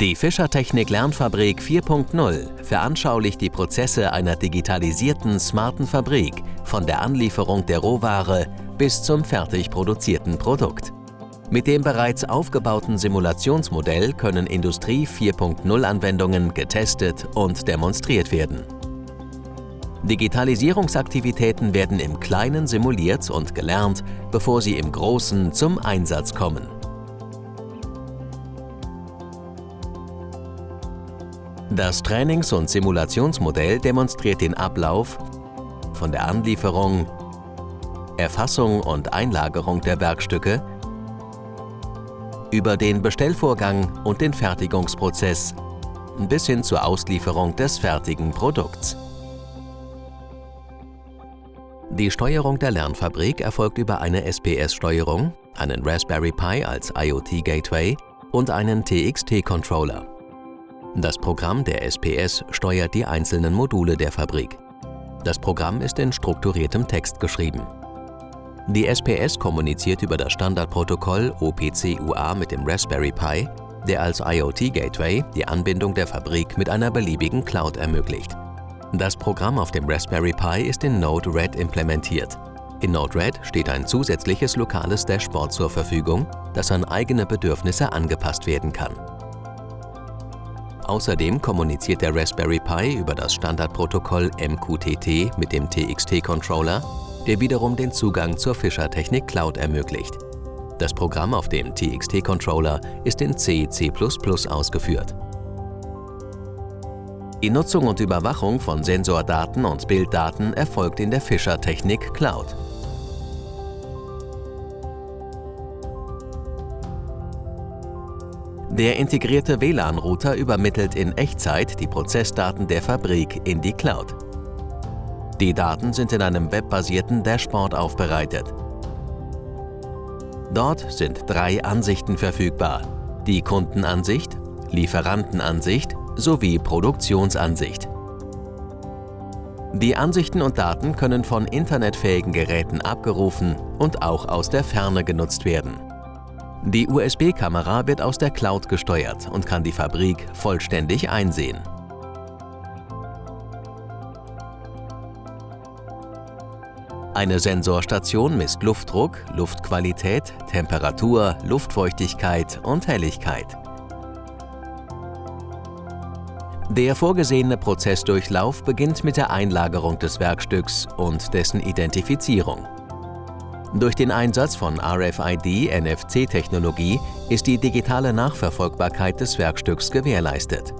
Die Fischertechnik Lernfabrik 4.0 veranschaulicht die Prozesse einer digitalisierten, smarten Fabrik von der Anlieferung der Rohware bis zum fertig produzierten Produkt. Mit dem bereits aufgebauten Simulationsmodell können Industrie 4.0 Anwendungen getestet und demonstriert werden. Digitalisierungsaktivitäten werden im Kleinen simuliert und gelernt, bevor sie im Großen zum Einsatz kommen. Das Trainings- und Simulationsmodell demonstriert den Ablauf von der Anlieferung, Erfassung und Einlagerung der Werkstücke über den Bestellvorgang und den Fertigungsprozess bis hin zur Auslieferung des fertigen Produkts. Die Steuerung der Lernfabrik erfolgt über eine SPS-Steuerung, einen Raspberry Pi als IoT-Gateway und einen TXT-Controller. Das Programm der SPS steuert die einzelnen Module der Fabrik. Das Programm ist in strukturiertem Text geschrieben. Die SPS kommuniziert über das Standardprotokoll OPC-UA mit dem Raspberry Pi, der als IoT-Gateway die Anbindung der Fabrik mit einer beliebigen Cloud ermöglicht. Das Programm auf dem Raspberry Pi ist in Node-RED implementiert. In Node-RED steht ein zusätzliches lokales Dashboard zur Verfügung, das an eigene Bedürfnisse angepasst werden kann. Außerdem kommuniziert der Raspberry Pi über das Standardprotokoll MQTT mit dem TXT-Controller, der wiederum den Zugang zur Fischer-Technik Cloud ermöglicht. Das Programm auf dem TXT-Controller ist in C, C++ ausgeführt. Die Nutzung und Überwachung von Sensordaten und Bilddaten erfolgt in der Fischer-Technik Cloud. Der integrierte WLAN-Router übermittelt in Echtzeit die Prozessdaten der Fabrik in die Cloud. Die Daten sind in einem webbasierten Dashboard aufbereitet. Dort sind drei Ansichten verfügbar. Die Kundenansicht, Lieferantenansicht sowie Produktionsansicht. Die Ansichten und Daten können von internetfähigen Geräten abgerufen und auch aus der Ferne genutzt werden. Die USB-Kamera wird aus der Cloud gesteuert und kann die Fabrik vollständig einsehen. Eine Sensorstation misst Luftdruck, Luftqualität, Temperatur, Luftfeuchtigkeit und Helligkeit. Der vorgesehene Prozessdurchlauf beginnt mit der Einlagerung des Werkstücks und dessen Identifizierung. Durch den Einsatz von RFID-NFC-Technologie ist die digitale Nachverfolgbarkeit des Werkstücks gewährleistet.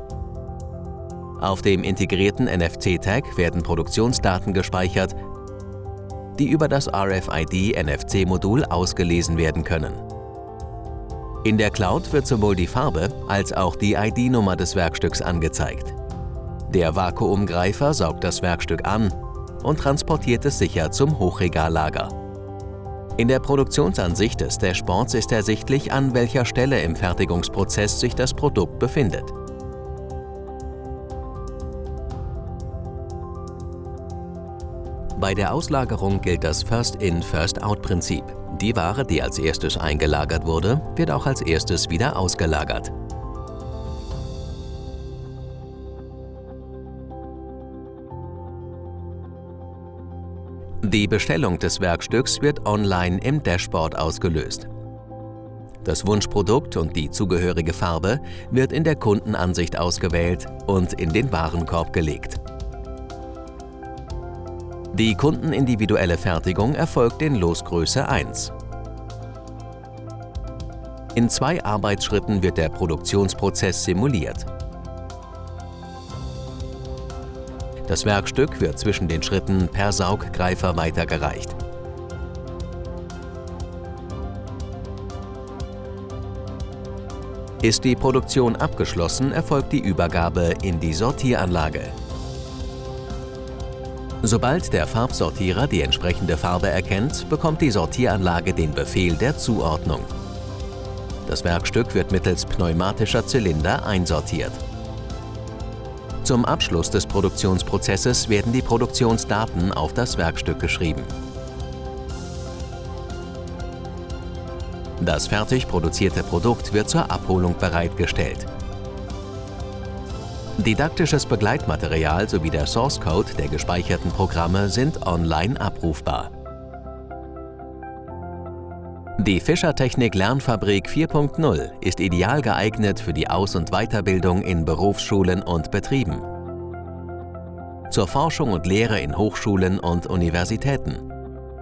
Auf dem integrierten NFC-Tag werden Produktionsdaten gespeichert, die über das RFID-NFC-Modul ausgelesen werden können. In der Cloud wird sowohl die Farbe als auch die ID-Nummer des Werkstücks angezeigt. Der Vakuumgreifer saugt das Werkstück an und transportiert es sicher zum Hochregallager. In der Produktionsansicht des Dashboards ist ersichtlich, an welcher Stelle im Fertigungsprozess sich das Produkt befindet. Bei der Auslagerung gilt das First-in, First-out-Prinzip. Die Ware, die als erstes eingelagert wurde, wird auch als erstes wieder ausgelagert. Die Bestellung des Werkstücks wird online im Dashboard ausgelöst. Das Wunschprodukt und die zugehörige Farbe wird in der Kundenansicht ausgewählt und in den Warenkorb gelegt. Die kundenindividuelle Fertigung erfolgt in Losgröße 1. In zwei Arbeitsschritten wird der Produktionsprozess simuliert. Das Werkstück wird zwischen den Schritten per Sauggreifer weitergereicht. Ist die Produktion abgeschlossen, erfolgt die Übergabe in die Sortieranlage. Sobald der Farbsortierer die entsprechende Farbe erkennt, bekommt die Sortieranlage den Befehl der Zuordnung. Das Werkstück wird mittels pneumatischer Zylinder einsortiert. Zum Abschluss des Produktionsprozesses werden die Produktionsdaten auf das Werkstück geschrieben. Das fertig produzierte Produkt wird zur Abholung bereitgestellt. Didaktisches Begleitmaterial sowie der Source Code der gespeicherten Programme sind online abrufbar. Die Fischertechnik Lernfabrik 4.0 ist ideal geeignet für die Aus- und Weiterbildung in Berufsschulen und Betrieben, zur Forschung und Lehre in Hochschulen und Universitäten,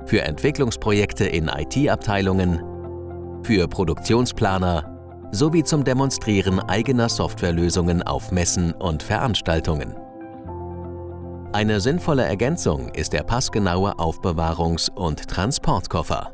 für Entwicklungsprojekte in IT-Abteilungen, für Produktionsplaner sowie zum Demonstrieren eigener Softwarelösungen auf Messen und Veranstaltungen. Eine sinnvolle Ergänzung ist der passgenaue Aufbewahrungs- und Transportkoffer.